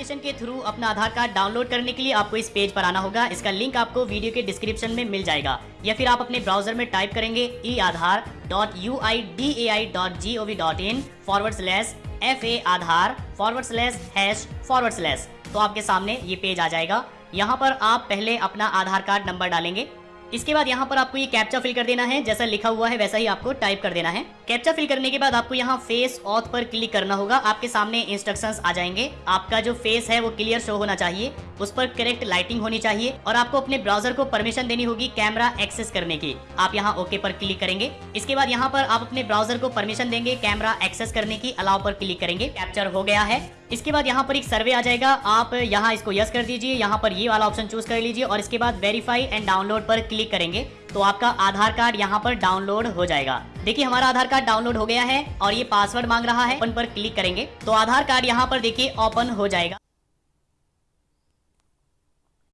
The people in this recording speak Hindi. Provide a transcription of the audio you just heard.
एप्लीकेशन के थ्रू अपना आधार कार्ड डाउनलोड करने के लिए आपको इस पेज पर आना होगा। इसका लिंक आपको वीडियो के डिस्क्रिप्शन में मिल जाएगा। या फिर आप अपने ब्राउज़र में टाइप करेंगे e Aadhaar dot U I D A I dot G O V dot in forward slash F A Aadhaar forward slash hash forward slash तो आपके सामने ये पेज आ जाएगा। यहाँ पर आप पहले अपना आधार कार्ड नंबर डालेंगे। इसके बाद यहाँ पर आपको ये कैप्चा फिल कर देना है। जैसा लिखा हुआ है, वैसा ही आपको टाइप कर देना है। कैप्चा फिल करने के बाद आपको यहाँ फेस ऑथ पर क्लिक करना होगा। आपके सामने इंस्ट्रक्शंस आ जाएँगे। आपका जो फेस है, वो क्लियर शो होना चाहिए। उस पर करेक्ट लाइटिंग होनी चाहिए और आपको अपने ब्राउज़र को परमिशन देनी होगी कैमरा एक्सेस करने की। आप यहाँ ओके पर क्लिक करेंगे। इसके बाद यहाँ पर आप अपने ब्राउज़र को परमिशन देंगे कैमरा एक्सेस करने की अलाव पर क्लिक करेंगे। कैप्चर हो गया है। इसके बाद यहाँ पर एक सर्वे आ जाएगा। आप यहाँ इसको यस कर दीजिए। यहाँ पर ये वाला ऑप्शन चूज़ कर लीजिए और इसके बाद वेरीफाई एंड डाउनलोड पर क्लिक करेंगे। तो आपका आधार कार्ड यहाँ पर डाउनलोड हो जाएगा। देखिए, हमारा आधार कार्ड डाउनलोड हो गया है और ये पासवर्ड मांग रहा है। ओपन पर क्लिक करेंगे। तो आधार कार्ड यहाँ पर देखिए ओपन हो जाएगा।